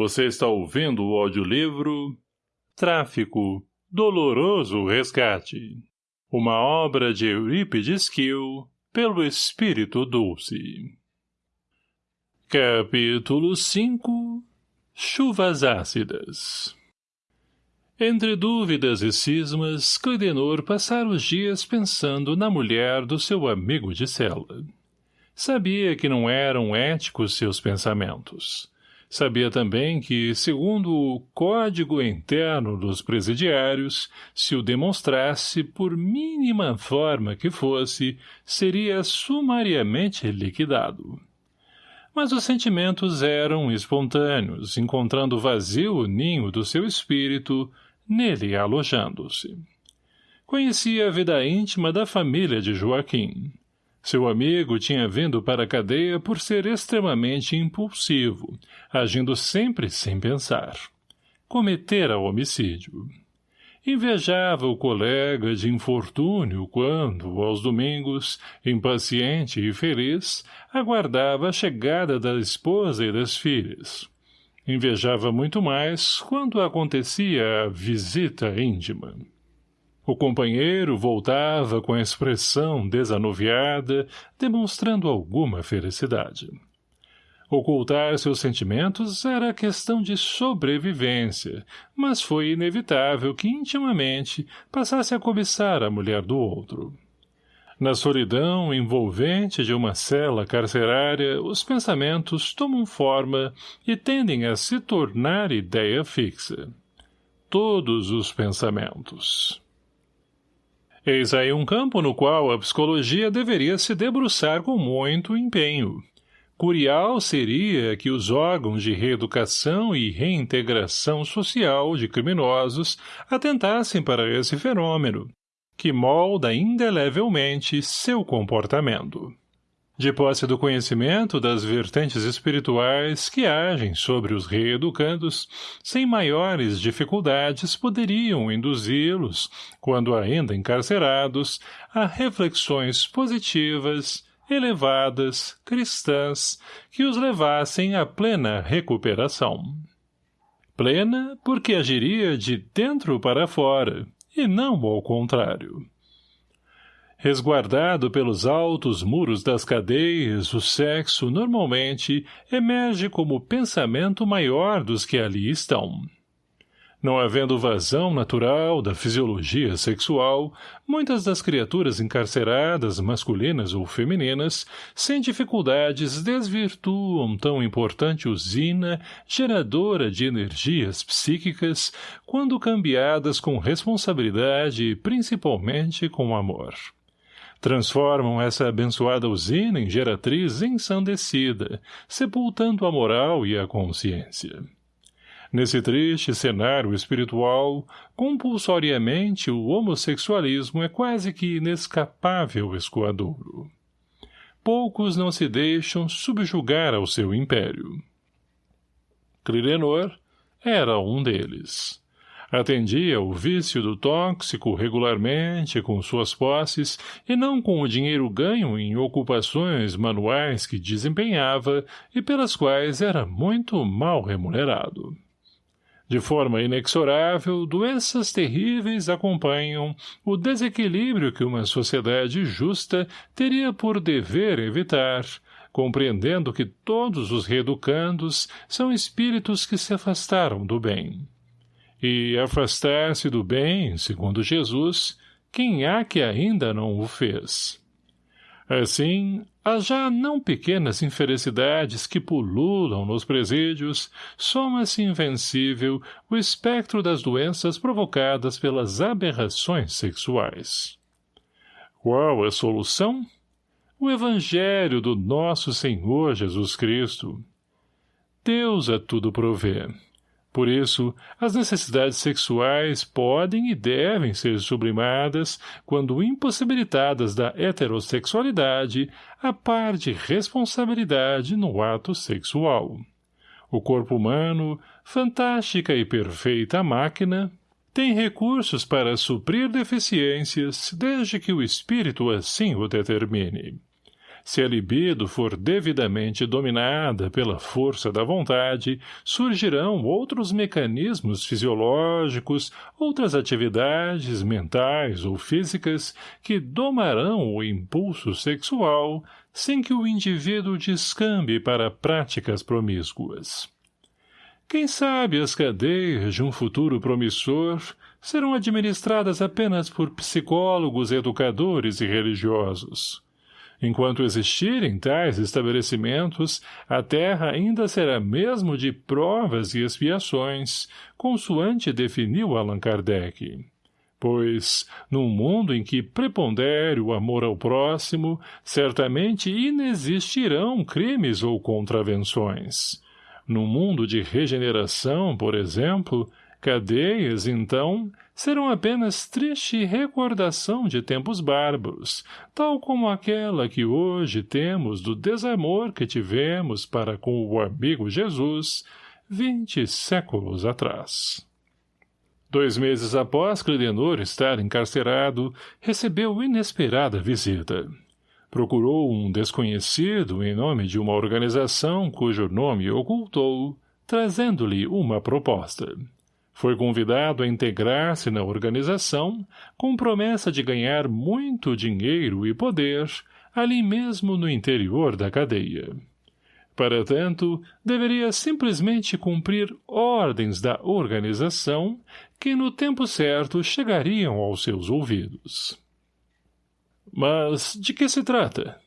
Você está ouvindo o audiolivro Tráfico, Doloroso Resgate. Uma obra de Eurípides Kiel, pelo Espírito Dulce. Capítulo 5 Chuvas Ácidas Entre dúvidas e cismas, Clidenor passara os dias pensando na mulher do seu amigo de cela. Sabia que não eram éticos seus pensamentos Sabia também que, segundo o código interno dos presidiários, se o demonstrasse por mínima forma que fosse, seria sumariamente liquidado. Mas os sentimentos eram espontâneos, encontrando vazio o ninho do seu espírito, nele alojando-se. Conhecia a vida íntima da família de Joaquim. Seu amigo tinha vindo para a cadeia por ser extremamente impulsivo, agindo sempre sem pensar. Cometera homicídio. Invejava o colega de infortúnio quando, aos domingos, impaciente e feliz, aguardava a chegada da esposa e das filhas. Invejava muito mais quando acontecia a visita íntima. O companheiro voltava com a expressão desanuviada, demonstrando alguma felicidade. Ocultar seus sentimentos era questão de sobrevivência, mas foi inevitável que intimamente passasse a cobiçar a mulher do outro. Na solidão envolvente de uma cela carcerária, os pensamentos tomam forma e tendem a se tornar ideia fixa. Todos os pensamentos. Eis aí um campo no qual a psicologia deveria se debruçar com muito empenho. Curial seria que os órgãos de reeducação e reintegração social de criminosos atentassem para esse fenômeno, que molda indelevelmente seu comportamento de posse do conhecimento das vertentes espirituais que agem sobre os reeducandos, sem maiores dificuldades poderiam induzi-los, quando ainda encarcerados, a reflexões positivas, elevadas, cristãs, que os levassem à plena recuperação. Plena porque agiria de dentro para fora, e não ao contrário. Resguardado pelos altos muros das cadeias, o sexo, normalmente, emerge como pensamento maior dos que ali estão. Não havendo vazão natural da fisiologia sexual, muitas das criaturas encarceradas, masculinas ou femininas, sem dificuldades desvirtuam tão importante usina geradora de energias psíquicas quando cambiadas com responsabilidade e principalmente com amor transformam essa abençoada usina em geratriz ensandecida, sepultando a moral e a consciência. Nesse triste cenário espiritual, compulsoriamente o homossexualismo é quase que inescapável escoadouro. Poucos não se deixam subjugar ao seu império. Clirenor era um deles. Atendia o vício do tóxico regularmente com suas posses e não com o dinheiro ganho em ocupações manuais que desempenhava e pelas quais era muito mal remunerado. De forma inexorável, doenças terríveis acompanham o desequilíbrio que uma sociedade justa teria por dever evitar, compreendendo que todos os reeducandos são espíritos que se afastaram do bem e afastar-se do bem, segundo Jesus, quem há que ainda não o fez. Assim, as já não pequenas infelicidades que pululam nos presídios, soma-se invencível o espectro das doenças provocadas pelas aberrações sexuais. Qual a solução? O Evangelho do nosso Senhor Jesus Cristo. Deus a tudo provê. Por isso, as necessidades sexuais podem e devem ser sublimadas quando impossibilitadas da heterossexualidade a par de responsabilidade no ato sexual. O corpo humano, fantástica e perfeita máquina, tem recursos para suprir deficiências desde que o espírito assim o determine. Se a libido for devidamente dominada pela força da vontade, surgirão outros mecanismos fisiológicos, outras atividades mentais ou físicas que domarão o impulso sexual sem que o indivíduo descambe para práticas promíscuas. Quem sabe as cadeias de um futuro promissor serão administradas apenas por psicólogos, educadores e religiosos. Enquanto existirem tais estabelecimentos, a terra ainda será mesmo de provas e expiações, consoante definiu Allan Kardec. Pois, num mundo em que prepondere o amor ao próximo, certamente inexistirão crimes ou contravenções. No mundo de regeneração, por exemplo, Cadeias, então, serão apenas triste recordação de tempos bárbaros, tal como aquela que hoje temos do desamor que tivemos para com o amigo Jesus vinte séculos atrás. Dois meses após Clidenor estar encarcerado, recebeu inesperada visita. Procurou um desconhecido em nome de uma organização cujo nome ocultou, trazendo-lhe uma proposta. Foi convidado a integrar-se na organização, com promessa de ganhar muito dinheiro e poder, ali mesmo no interior da cadeia. Para tanto, deveria simplesmente cumprir ordens da organização que no tempo certo chegariam aos seus ouvidos. Mas de que se trata?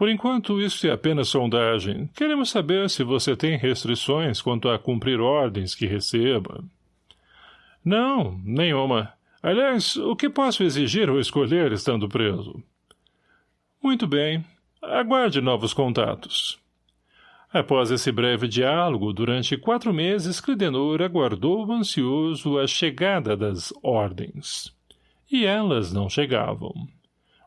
Por enquanto, isso é apenas sondagem. Queremos saber se você tem restrições quanto a cumprir ordens que receba. Não, nenhuma. Aliás, o que posso exigir ou escolher estando preso? Muito bem. Aguarde novos contatos. Após esse breve diálogo, durante quatro meses, Clidenor aguardou ansioso a chegada das ordens. E elas não chegavam.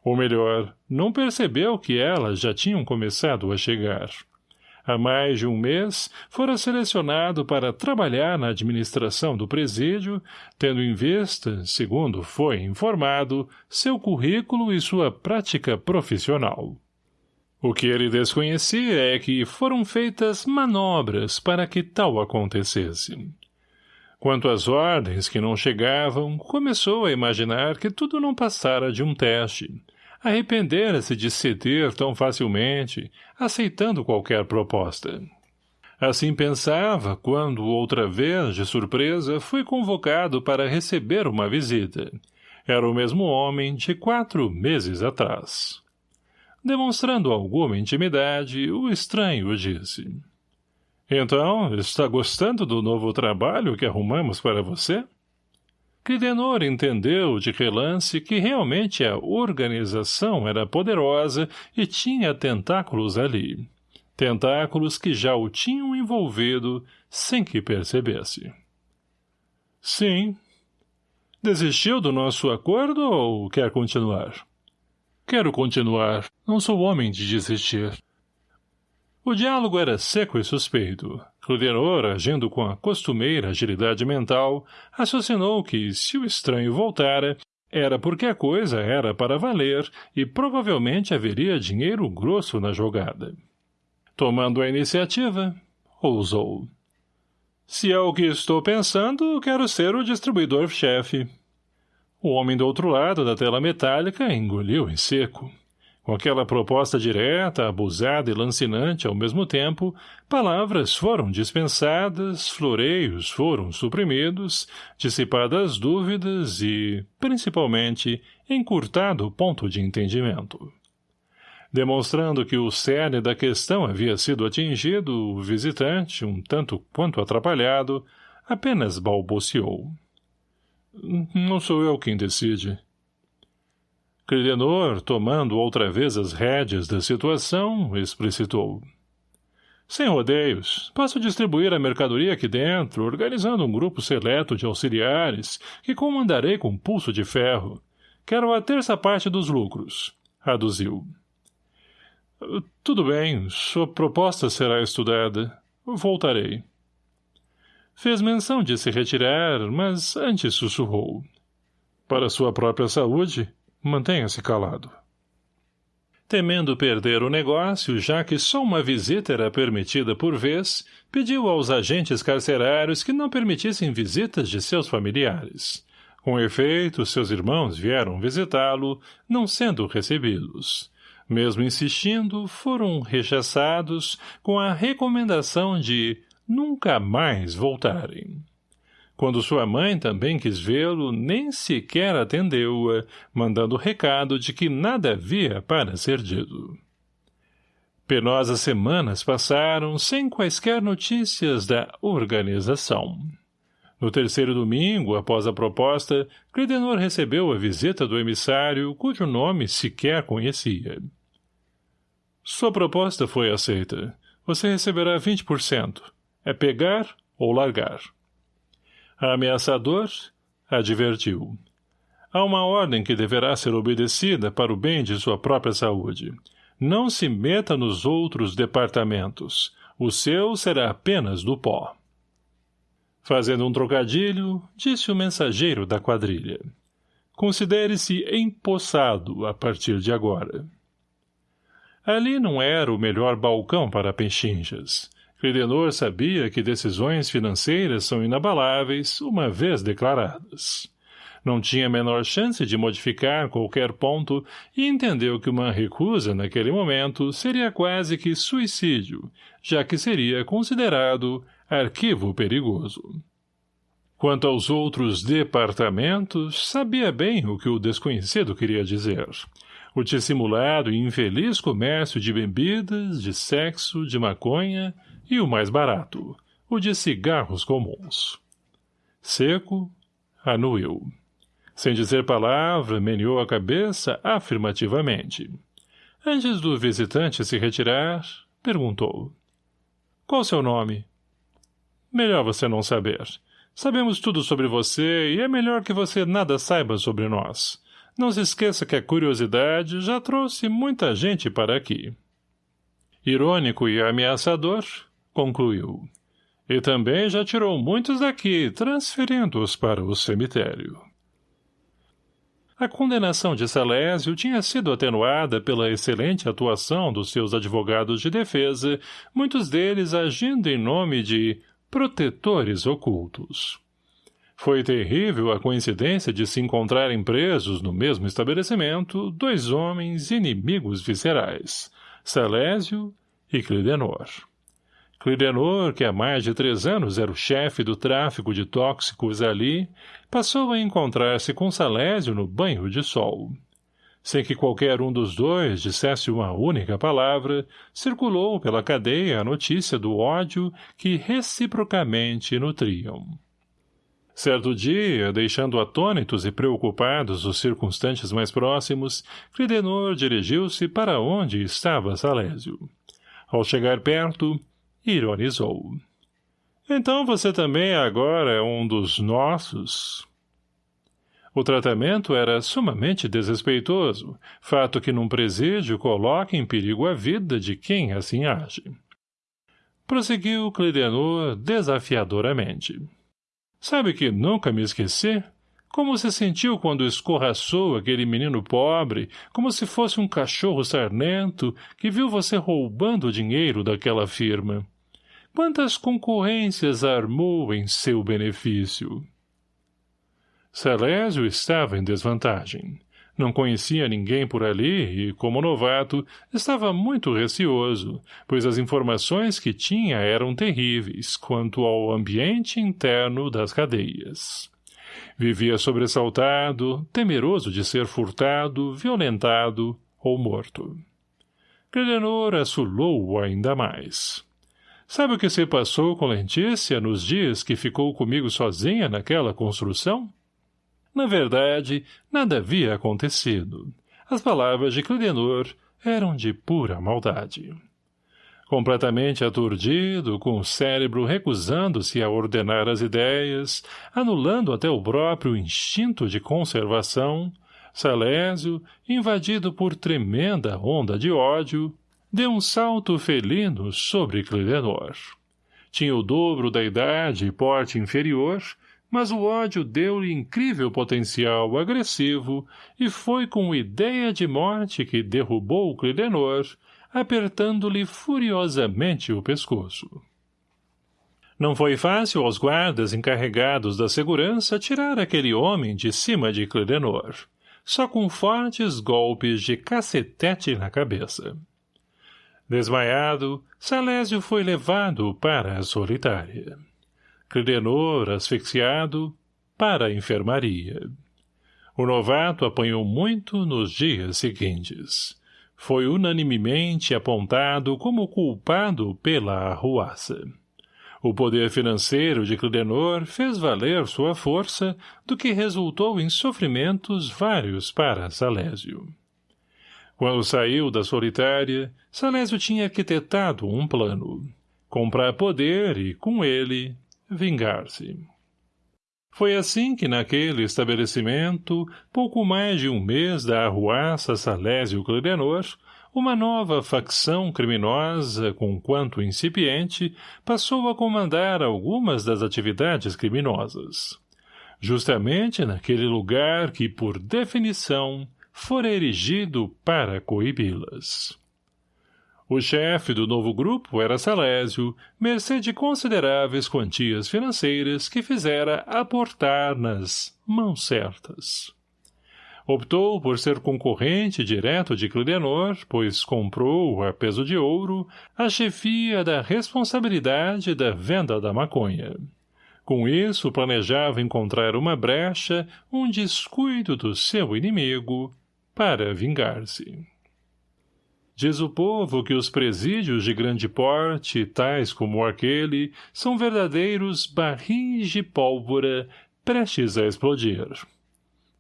Ou melhor, não percebeu que elas já tinham começado a chegar. Há mais de um mês, fora selecionado para trabalhar na administração do presídio, tendo em vista, segundo foi informado, seu currículo e sua prática profissional. O que ele desconhecia é que foram feitas manobras para que tal acontecesse. Quanto às ordens que não chegavam, começou a imaginar que tudo não passara de um teste, Arrependera-se de ceder tão facilmente, aceitando qualquer proposta. Assim pensava quando, outra vez, de surpresa, foi convocado para receber uma visita. Era o mesmo homem de quatro meses atrás. Demonstrando alguma intimidade, o estranho disse. — Então, está gostando do novo trabalho que arrumamos para você? — Clidenor entendeu de relance que realmente a organização era poderosa e tinha tentáculos ali. Tentáculos que já o tinham envolvido sem que percebesse. Sim. Desistiu do nosso acordo ou quer continuar? Quero continuar. Não sou homem de desistir. O diálogo era seco e suspeito. Cludenor, agindo com a costumeira agilidade mental, raciocinou que, se o estranho voltara, era porque a coisa era para valer e provavelmente haveria dinheiro grosso na jogada. Tomando a iniciativa, ousou. Se é o que estou pensando, quero ser o distribuidor-chefe. O homem do outro lado da tela metálica engoliu em seco. Com aquela proposta direta, abusada e lancinante ao mesmo tempo, palavras foram dispensadas, floreios foram suprimidos, dissipadas dúvidas e, principalmente, encurtado o ponto de entendimento. Demonstrando que o cerne da questão havia sido atingido, o visitante, um tanto quanto atrapalhado, apenas balbuciou. — Não sou eu quem decide. — Clidenor, tomando outra vez as rédeas da situação, explicitou. Sem rodeios, posso distribuir a mercadoria aqui dentro, organizando um grupo seleto de auxiliares, que comandarei com pulso de ferro. Quero a terça parte dos lucros. Aduziu. Tudo bem, sua proposta será estudada. Voltarei. Fez menção de se retirar, mas antes sussurrou. Para sua própria saúde, Mantenha-se calado. Temendo perder o negócio, já que só uma visita era permitida por vez, pediu aos agentes carcerários que não permitissem visitas de seus familiares. Com efeito, seus irmãos vieram visitá-lo, não sendo recebidos. Mesmo insistindo, foram rechaçados com a recomendação de nunca mais voltarem. Quando sua mãe também quis vê-lo, nem sequer atendeu-a, mandando recado de que nada havia para ser dito. Penosas semanas passaram sem quaisquer notícias da organização. No terceiro domingo, após a proposta, Credenor recebeu a visita do emissário, cujo nome sequer conhecia. Sua proposta foi aceita. Você receberá 20%. É pegar ou largar. Ameaçador, advertiu. Há uma ordem que deverá ser obedecida para o bem de sua própria saúde. Não se meta nos outros departamentos. O seu será apenas do pó. Fazendo um trocadilho, disse o mensageiro da quadrilha. Considere-se empossado a partir de agora. Ali não era o melhor balcão para pechinchas. Credenor sabia que decisões financeiras são inabaláveis, uma vez declaradas. Não tinha a menor chance de modificar qualquer ponto e entendeu que uma recusa naquele momento seria quase que suicídio, já que seria considerado arquivo perigoso. Quanto aos outros departamentos, sabia bem o que o desconhecido queria dizer o dissimulado e infeliz comércio de bebidas, de sexo, de maconha e o mais barato, o de cigarros comuns. Seco, anuiu. Sem dizer palavra, meneou a cabeça afirmativamente. Antes do visitante se retirar, perguntou. Qual seu nome? Melhor você não saber. Sabemos tudo sobre você e é melhor que você nada saiba sobre nós. Não se esqueça que a curiosidade já trouxe muita gente para aqui. Irônico e ameaçador, concluiu. E também já tirou muitos daqui, transferindo-os para o cemitério. A condenação de Salésio tinha sido atenuada pela excelente atuação dos seus advogados de defesa, muitos deles agindo em nome de protetores ocultos. Foi terrível a coincidência de se encontrarem presos no mesmo estabelecimento dois homens inimigos viscerais, Salésio e Clidenor. Clidenor, que há mais de três anos era o chefe do tráfico de tóxicos ali, passou a encontrar-se com Salésio no banho de sol. Sem que qualquer um dos dois dissesse uma única palavra, circulou pela cadeia a notícia do ódio que reciprocamente nutriam. Certo dia, deixando atônitos e preocupados os circunstantes mais próximos, Cridenor dirigiu-se para onde estava Salésio. Ao chegar perto, ironizou. Então você também agora é um dos nossos? O tratamento era sumamente desrespeitoso, fato que num presídio coloca em perigo a vida de quem assim age. Prosseguiu Clidenor desafiadoramente. Sabe que nunca me esqueci? Como se sentiu quando escorraçou aquele menino pobre, como se fosse um cachorro sarnento que viu você roubando o dinheiro daquela firma? Quantas concorrências armou em seu benefício? Salésio estava em desvantagem. Não conhecia ninguém por ali e, como novato, estava muito receoso, pois as informações que tinha eram terríveis quanto ao ambiente interno das cadeias. Vivia sobressaltado, temeroso de ser furtado, violentado ou morto. Credenor assulou-o ainda mais. Sabe o que se passou com Lentícia nos dias que ficou comigo sozinha naquela construção? — na verdade, nada havia acontecido. As palavras de Clidenor eram de pura maldade. Completamente aturdido, com o cérebro recusando-se a ordenar as ideias, anulando até o próprio instinto de conservação, Salésio, invadido por tremenda onda de ódio, deu um salto felino sobre Clidenor. Tinha o dobro da idade e porte inferior, mas o ódio deu-lhe incrível potencial agressivo e foi com ideia de morte que derrubou Clidenor, apertando-lhe furiosamente o pescoço. Não foi fácil aos guardas encarregados da segurança tirar aquele homem de cima de Clidenor, só com fortes golpes de cacetete na cabeça. Desmaiado, Salésio foi levado para a solitária. Clidenor, asfixiado, para a enfermaria. O novato apanhou muito nos dias seguintes. Foi unanimemente apontado como culpado pela arruaça. O poder financeiro de Clidenor fez valer sua força, do que resultou em sofrimentos vários para Salésio. Quando saiu da solitária, Salésio tinha arquitetado um plano. Comprar poder e, com ele, vingar-se. Foi assim que naquele estabelecimento, pouco mais de um mês da arruaça Salésio Clidenor, uma nova facção criminosa, com quanto incipiente, passou a comandar algumas das atividades criminosas. Justamente naquele lugar que, por definição, fora erigido para coibi-las. O chefe do novo grupo era Salésio, mercê de consideráveis quantias financeiras que fizera aportar nas mãos certas. Optou por ser concorrente direto de Clidenor, pois comprou, a peso de ouro, a chefia da responsabilidade da venda da maconha. Com isso, planejava encontrar uma brecha, um descuido do seu inimigo, para vingar-se. Diz o povo que os presídios de grande porte, tais como aquele, são verdadeiros barris de pólvora prestes a explodir.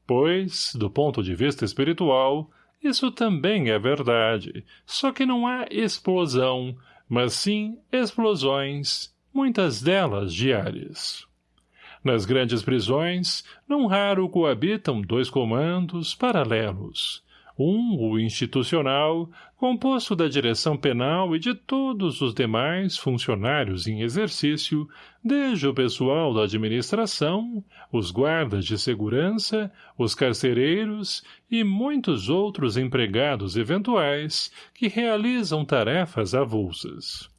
Pois, do ponto de vista espiritual, isso também é verdade, só que não há explosão, mas sim explosões, muitas delas diárias. Nas grandes prisões, não raro coabitam dois comandos paralelos. Um, o institucional, composto da direção penal e de todos os demais funcionários em exercício, desde o pessoal da administração, os guardas de segurança, os carcereiros e muitos outros empregados eventuais que realizam tarefas avulsas.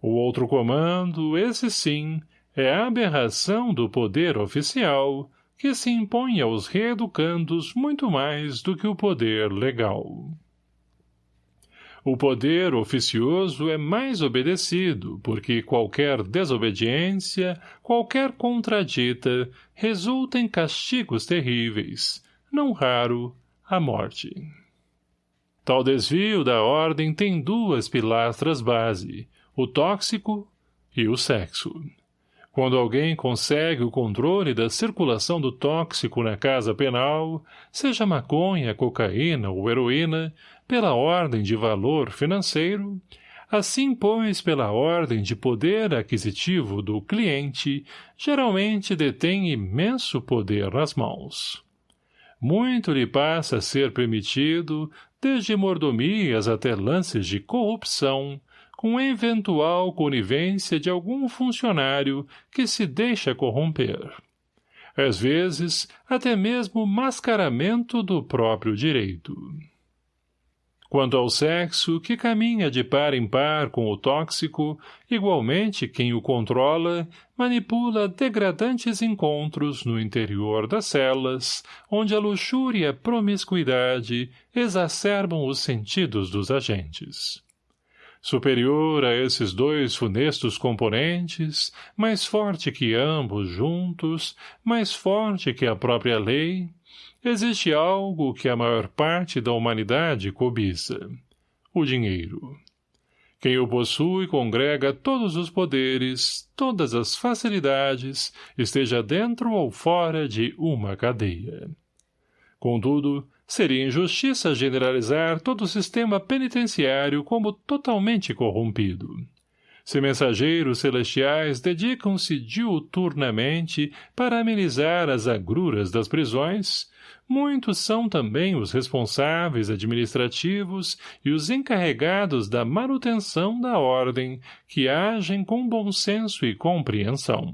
O outro comando, esse sim, é a aberração do poder oficial, que se impõe aos reeducandos muito mais do que o poder legal. O poder oficioso é mais obedecido, porque qualquer desobediência, qualquer contradita, resulta em castigos terríveis, não raro, a morte. Tal desvio da ordem tem duas pilastras base, o tóxico e o sexo. Quando alguém consegue o controle da circulação do tóxico na casa penal, seja maconha, cocaína ou heroína, pela ordem de valor financeiro, assim pois pela ordem de poder aquisitivo do cliente, geralmente detém imenso poder nas mãos. Muito lhe passa a ser permitido, desde mordomias até lances de corrupção, com eventual conivência de algum funcionário que se deixa corromper. Às vezes, até mesmo mascaramento do próprio direito. Quanto ao sexo, que caminha de par em par com o tóxico, igualmente quem o controla, manipula degradantes encontros no interior das celas, onde a luxúria e a promiscuidade exacerbam os sentidos dos agentes. Superior a esses dois funestos componentes, mais forte que ambos juntos, mais forte que a própria lei, existe algo que a maior parte da humanidade cobiça. O dinheiro. Quem o possui congrega todos os poderes, todas as facilidades, esteja dentro ou fora de uma cadeia. Contudo, Seria injustiça generalizar todo o sistema penitenciário como totalmente corrompido. Se mensageiros celestiais dedicam-se diuturnamente para amenizar as agruras das prisões, muitos são também os responsáveis administrativos e os encarregados da manutenção da ordem, que agem com bom senso e compreensão.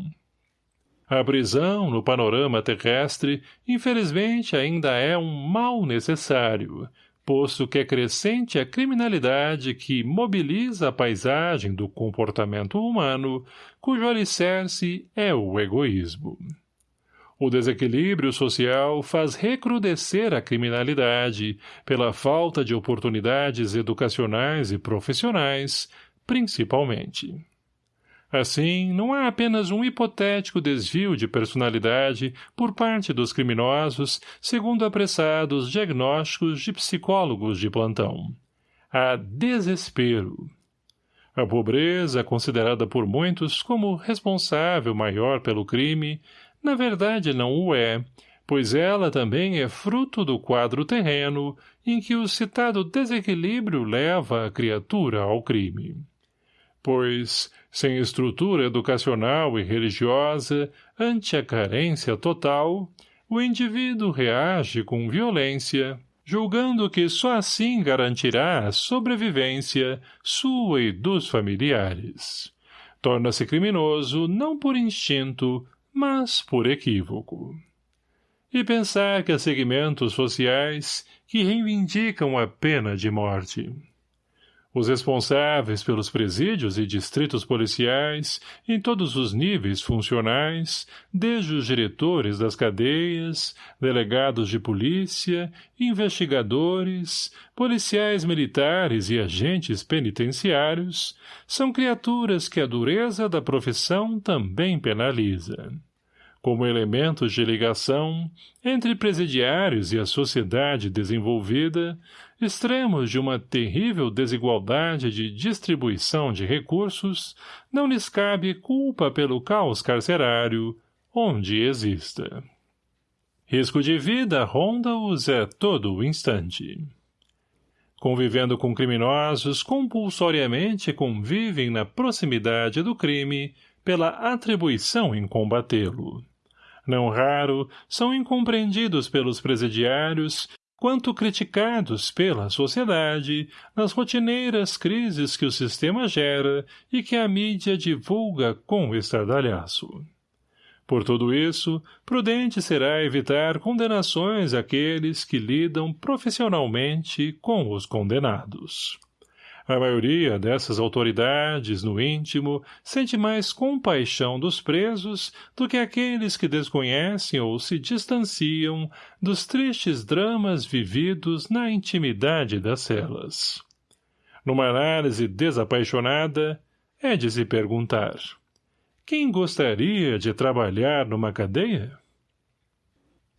A prisão, no panorama terrestre, infelizmente ainda é um mal necessário, posto que é crescente a criminalidade que mobiliza a paisagem do comportamento humano, cujo alicerce é o egoísmo. O desequilíbrio social faz recrudescer a criminalidade pela falta de oportunidades educacionais e profissionais, principalmente. Assim, não há apenas um hipotético desvio de personalidade por parte dos criminosos, segundo apressados diagnósticos de psicólogos de plantão. Há desespero. A pobreza, considerada por muitos como responsável maior pelo crime, na verdade não o é, pois ela também é fruto do quadro terreno em que o citado desequilíbrio leva a criatura ao crime pois, sem estrutura educacional e religiosa, ante a carência total, o indivíduo reage com violência, julgando que só assim garantirá a sobrevivência sua e dos familiares. Torna-se criminoso não por instinto, mas por equívoco. E pensar que há segmentos sociais que reivindicam a pena de morte. Os responsáveis pelos presídios e distritos policiais, em todos os níveis funcionais, desde os diretores das cadeias, delegados de polícia, investigadores, policiais militares e agentes penitenciários, são criaturas que a dureza da profissão também penaliza como elementos de ligação entre presidiários e a sociedade desenvolvida, extremos de uma terrível desigualdade de distribuição de recursos, não lhes cabe culpa pelo caos carcerário, onde exista. Risco de vida ronda-os a todo o instante. Convivendo com criminosos, compulsoriamente convivem na proximidade do crime pela atribuição em combatê-lo. Não raro, são incompreendidos pelos presidiários quanto criticados pela sociedade nas rotineiras crises que o sistema gera e que a mídia divulga com estardalhaço. Por tudo isso, prudente será evitar condenações àqueles que lidam profissionalmente com os condenados. A maioria dessas autoridades, no íntimo, sente mais compaixão dos presos do que aqueles que desconhecem ou se distanciam dos tristes dramas vividos na intimidade das celas. Numa análise desapaixonada, é de se perguntar: quem gostaria de trabalhar numa cadeia?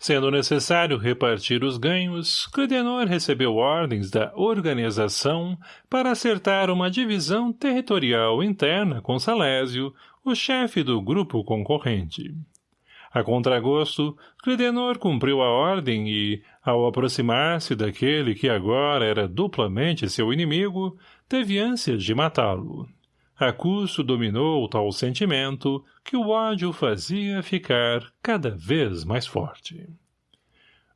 Sendo necessário repartir os ganhos, Clidenor recebeu ordens da organização para acertar uma divisão territorial interna com Salésio, o chefe do grupo concorrente. A contragosto, Clidenor cumpriu a ordem e, ao aproximar-se daquele que agora era duplamente seu inimigo, teve ânsias de matá-lo. A custo dominou tal sentimento que o ódio fazia ficar cada vez mais forte.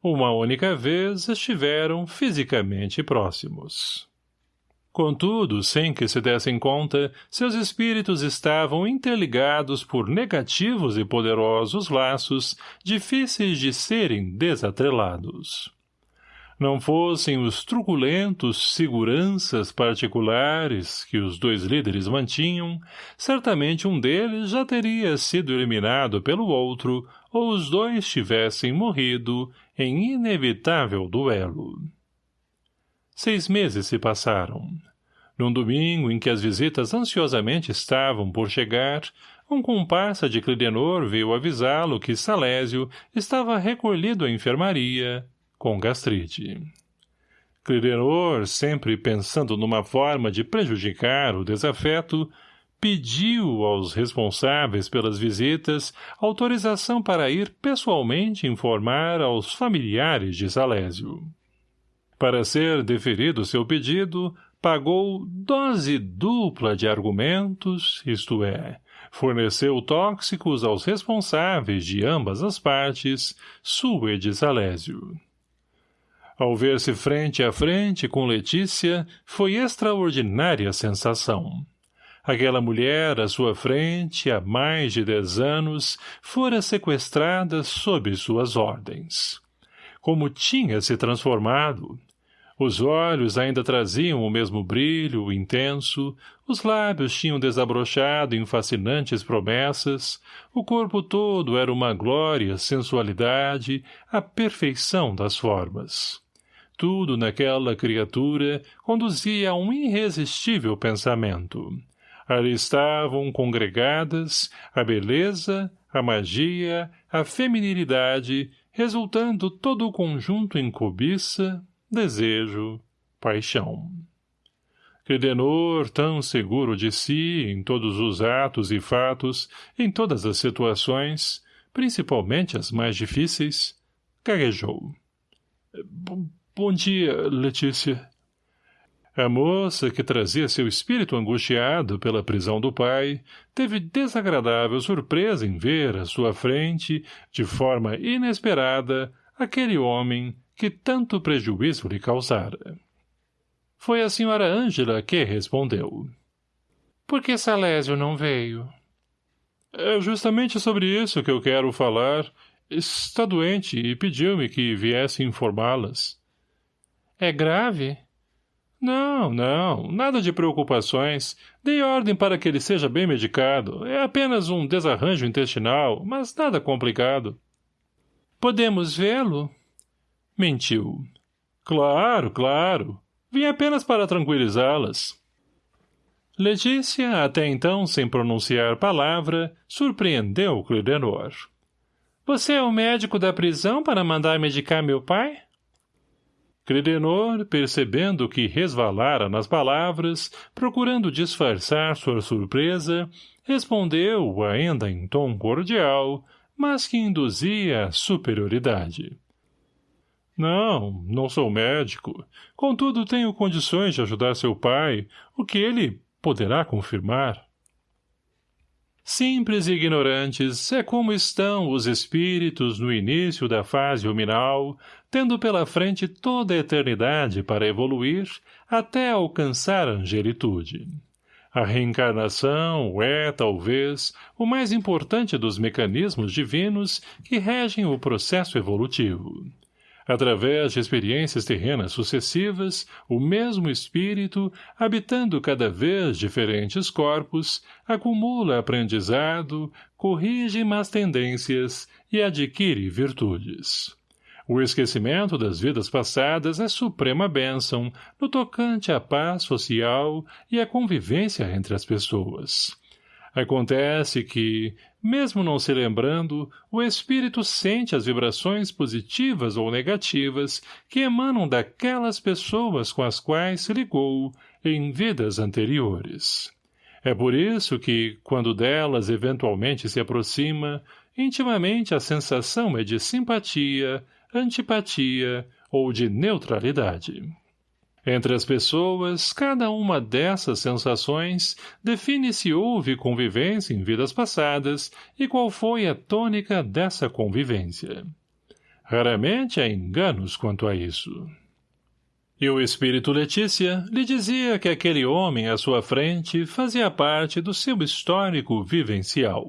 Uma única vez estiveram fisicamente próximos. Contudo, sem que se dessem conta, seus espíritos estavam interligados por negativos e poderosos laços difíceis de serem desatrelados não fossem os truculentos seguranças particulares que os dois líderes mantinham, certamente um deles já teria sido eliminado pelo outro ou os dois tivessem morrido em inevitável duelo. Seis meses se passaram. Num domingo em que as visitas ansiosamente estavam por chegar, um comparsa de Clidenor veio avisá-lo que Salésio estava recolhido à enfermaria, com gastrite. Clidenor, sempre pensando numa forma de prejudicar o desafeto, pediu aos responsáveis pelas visitas autorização para ir pessoalmente informar aos familiares de Salésio. Para ser deferido seu pedido, pagou dose dupla de argumentos, isto é, forneceu tóxicos aos responsáveis de ambas as partes, sua e de Salésio. Ao ver-se frente a frente com Letícia, foi extraordinária sensação. Aquela mulher, à sua frente, há mais de dez anos, fora sequestrada sob suas ordens. Como tinha se transformado! Os olhos ainda traziam o mesmo brilho, intenso, os lábios tinham desabrochado em fascinantes promessas, o corpo todo era uma glória, sensualidade, a perfeição das formas. Tudo naquela criatura conduzia a um irresistível pensamento. Ali estavam congregadas a beleza, a magia, a feminilidade, resultando todo o conjunto em cobiça, desejo, paixão. Credenor, tão seguro de si, em todos os atos e fatos, em todas as situações, principalmente as mais difíceis, gaguejou. Bom dia, Letícia. A moça, que trazia seu espírito angustiado pela prisão do pai, teve desagradável surpresa em ver à sua frente, de forma inesperada, aquele homem que tanto prejuízo lhe causara. Foi a senhora Ângela que respondeu. — Por que Salésio não veio? — É justamente sobre isso que eu quero falar. Está doente e pediu-me que viesse informá-las. — É grave? — não, não, nada de preocupações. Dei ordem para que ele seja bem medicado. É apenas um desarranjo intestinal, mas nada complicado. Podemos vê-lo? Mentiu. Claro, claro. Vim apenas para tranquilizá-las. Letícia, até então sem pronunciar palavra, surpreendeu Clidenor. Você é o médico da prisão para mandar medicar meu pai? Credenor, percebendo que resvalara nas palavras, procurando disfarçar sua surpresa, respondeu, ainda em tom cordial, mas que induzia superioridade. Não, não sou médico. Contudo, tenho condições de ajudar seu pai, o que ele poderá confirmar. Simples e ignorantes é como estão os espíritos no início da fase hominal, tendo pela frente toda a eternidade para evoluir até alcançar a angelitude. A reencarnação é, talvez, o mais importante dos mecanismos divinos que regem o processo evolutivo. Através de experiências terrenas sucessivas, o mesmo espírito, habitando cada vez diferentes corpos, acumula aprendizado, corrige más tendências e adquire virtudes. O esquecimento das vidas passadas é suprema bênção no tocante à paz social e à convivência entre as pessoas. Acontece que, mesmo não se lembrando, o espírito sente as vibrações positivas ou negativas que emanam daquelas pessoas com as quais se ligou em vidas anteriores. É por isso que, quando delas eventualmente se aproxima, intimamente a sensação é de simpatia, antipatia ou de neutralidade. Entre as pessoas, cada uma dessas sensações define se houve convivência em vidas passadas e qual foi a tônica dessa convivência. Raramente há enganos quanto a isso. E o espírito Letícia lhe dizia que aquele homem à sua frente fazia parte do seu histórico vivencial.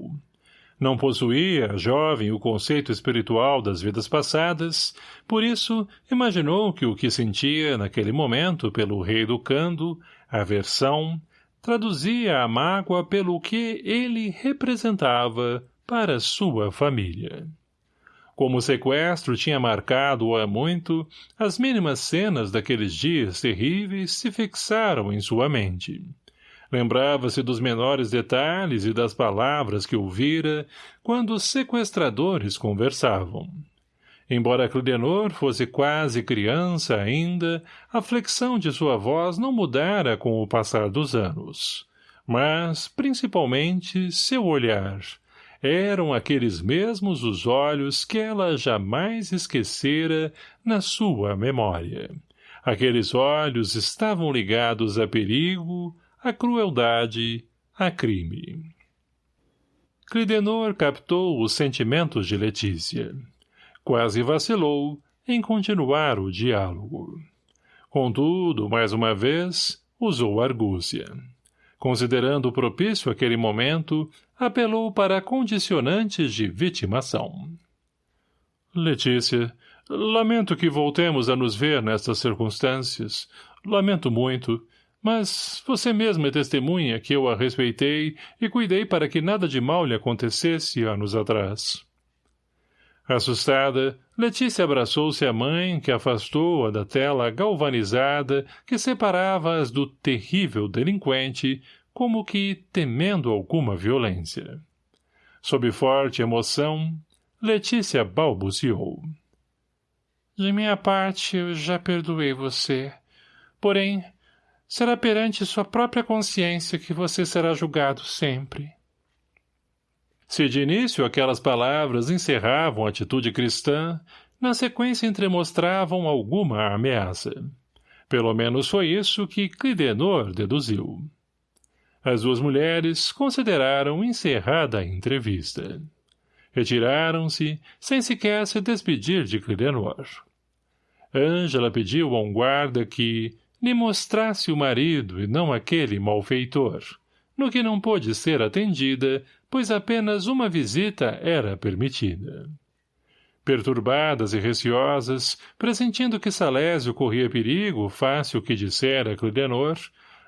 Não possuía, jovem, o conceito espiritual das vidas passadas, por isso imaginou que o que sentia naquele momento pelo rei do Cando, aversão, traduzia a mágoa pelo que ele representava para sua família. Como o sequestro tinha marcado há muito, as mínimas cenas daqueles dias terríveis se fixaram em sua mente. Lembrava-se dos menores detalhes e das palavras que ouvira quando os sequestradores conversavam. Embora Clidenor fosse quase criança ainda, a flexão de sua voz não mudara com o passar dos anos. Mas, principalmente, seu olhar. Eram aqueles mesmos os olhos que ela jamais esquecera na sua memória. Aqueles olhos estavam ligados a perigo, a crueldade, a crime. Clidenor captou os sentimentos de Letícia. Quase vacilou em continuar o diálogo. Contudo, mais uma vez, usou argúcia. Considerando propício aquele momento, apelou para condicionantes de vitimação. Letícia, lamento que voltemos a nos ver nestas circunstâncias. Lamento muito, mas você mesma é testemunha que eu a respeitei e cuidei para que nada de mal lhe acontecesse anos atrás. Assustada, Letícia abraçou-se à mãe, que afastou-a da tela galvanizada que separava-as do terrível delinquente, como que temendo alguma violência. Sob forte emoção, Letícia balbuciou. De minha parte, eu já perdoei você. Porém, será perante sua própria consciência que você será julgado sempre. Se de início aquelas palavras encerravam a atitude cristã, na sequência entremostravam alguma ameaça. Pelo menos foi isso que Clidenor deduziu. As duas mulheres consideraram encerrada a entrevista. Retiraram-se, sem sequer se despedir de Clidenor. Ângela pediu a um guarda que lhe mostrasse o marido e não aquele malfeitor, no que não pôde ser atendida, pois apenas uma visita era permitida. Perturbadas e receosas, pressentindo que Salésio corria perigo, fácil que dissera Clidenor,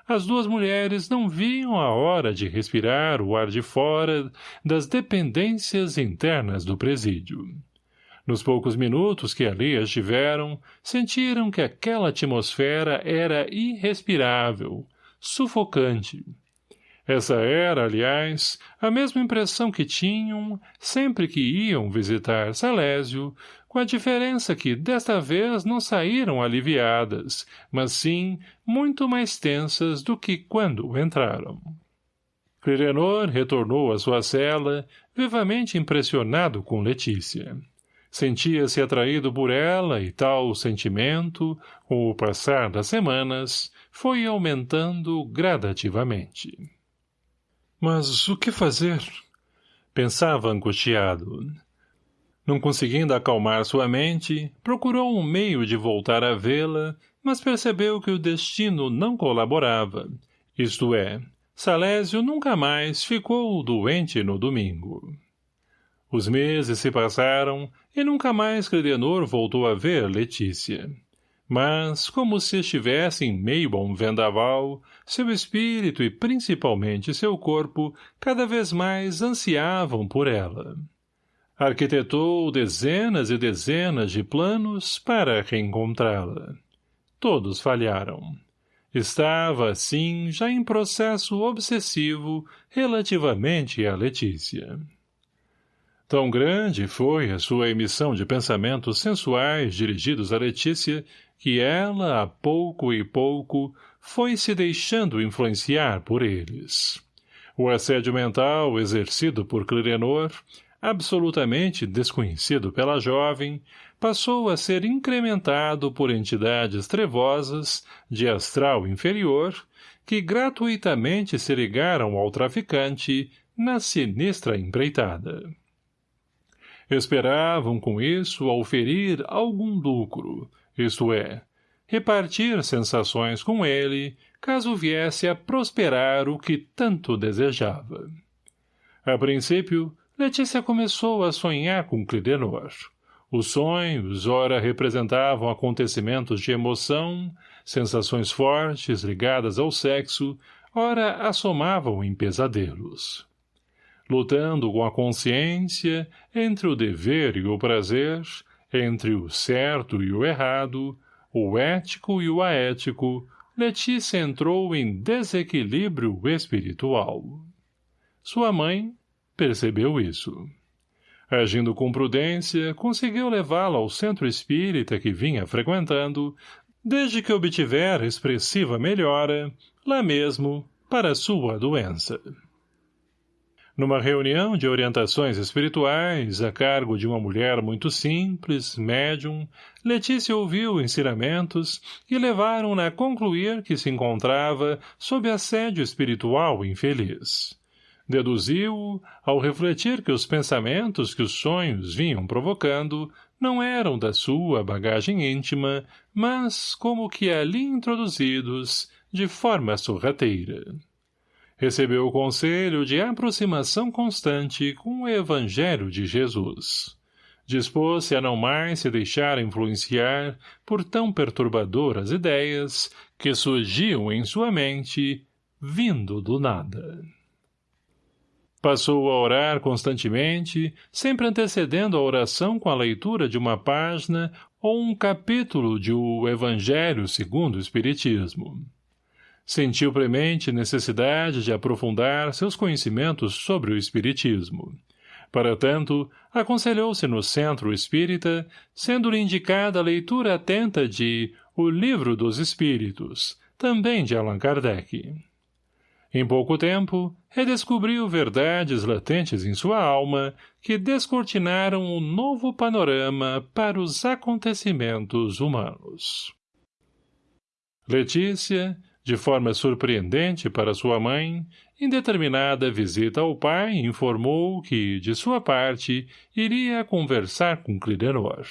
as duas mulheres não viam a hora de respirar o ar de fora das dependências internas do presídio. Nos poucos minutos que ali estiveram, sentiram que aquela atmosfera era irrespirável, sufocante, essa era, aliás, a mesma impressão que tinham sempre que iam visitar Salésio, com a diferença que desta vez não saíram aliviadas, mas sim muito mais tensas do que quando entraram. Clirenor retornou à sua cela, vivamente impressionado com Letícia. Sentia-se atraído por ela e tal sentimento, com o passar das semanas, foi aumentando gradativamente. Mas o que fazer? Pensava angustiado. Não conseguindo acalmar sua mente, procurou um meio de voltar a vê-la, mas percebeu que o destino não colaborava. Isto é, Salésio nunca mais ficou doente no domingo. Os meses se passaram e nunca mais Credenor voltou a ver Letícia mas, como se estivesse em meio a um vendaval, seu espírito e principalmente seu corpo cada vez mais ansiavam por ela. Arquitetou dezenas e dezenas de planos para reencontrá-la. Todos falharam. Estava, assim, já em processo obsessivo relativamente a Letícia. Tão grande foi a sua emissão de pensamentos sensuais dirigidos a Letícia que ela, a pouco e pouco, foi se deixando influenciar por eles. O assédio mental exercido por Clirenor, absolutamente desconhecido pela jovem, passou a ser incrementado por entidades trevosas, de astral inferior, que gratuitamente se ligaram ao traficante na sinistra empreitada. Esperavam com isso auferir algum lucro, isto é, repartir sensações com ele, caso viesse a prosperar o que tanto desejava. A princípio, Letícia começou a sonhar com Clidenor. Os sonhos, ora representavam acontecimentos de emoção, sensações fortes ligadas ao sexo, ora assomavam em pesadelos. Lutando com a consciência, entre o dever e o prazer, entre o certo e o errado, o ético e o aético, Letícia entrou em desequilíbrio espiritual. Sua mãe percebeu isso. Agindo com prudência, conseguiu levá-la ao centro espírita que vinha frequentando, desde que obtivera expressiva melhora, lá mesmo, para sua doença. Numa reunião de orientações espirituais, a cargo de uma mulher muito simples, médium, Letícia ouviu ensinamentos que levaram-na a concluir que se encontrava sob assédio espiritual infeliz. Deduziu, ao refletir que os pensamentos que os sonhos vinham provocando não eram da sua bagagem íntima, mas como que ali introduzidos, de forma sorrateira. Recebeu o conselho de aproximação constante com o Evangelho de Jesus. Dispôs-se a não mais se deixar influenciar por tão perturbadoras ideias que surgiam em sua mente, vindo do nada. Passou a orar constantemente, sempre antecedendo a oração com a leitura de uma página ou um capítulo de O Evangelho segundo o Espiritismo. Sentiu premente necessidade de aprofundar seus conhecimentos sobre o Espiritismo. Para tanto, aconselhou-se no Centro Espírita, sendo-lhe indicada a leitura atenta de O Livro dos Espíritos, também de Allan Kardec. Em pouco tempo, redescobriu verdades latentes em sua alma que descortinaram um novo panorama para os acontecimentos humanos. Letícia, de forma surpreendente para sua mãe, em determinada visita ao pai, informou que, de sua parte, iria conversar com Clidenor.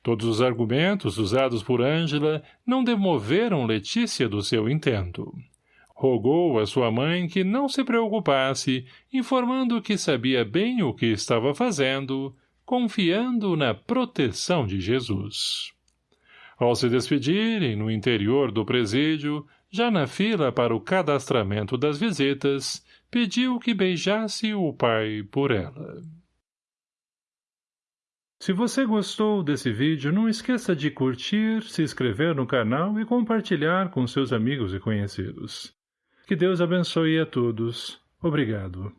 Todos os argumentos usados por Ângela não demoveram Letícia do seu intento. Rogou a sua mãe que não se preocupasse, informando que sabia bem o que estava fazendo, confiando na proteção de Jesus. Ao se despedirem no interior do presídio, já na fila para o cadastramento das visitas, pediu que beijasse o pai por ela. Se você gostou desse vídeo, não esqueça de curtir, se inscrever no canal e compartilhar com seus amigos e conhecidos. Que Deus abençoe a todos. Obrigado.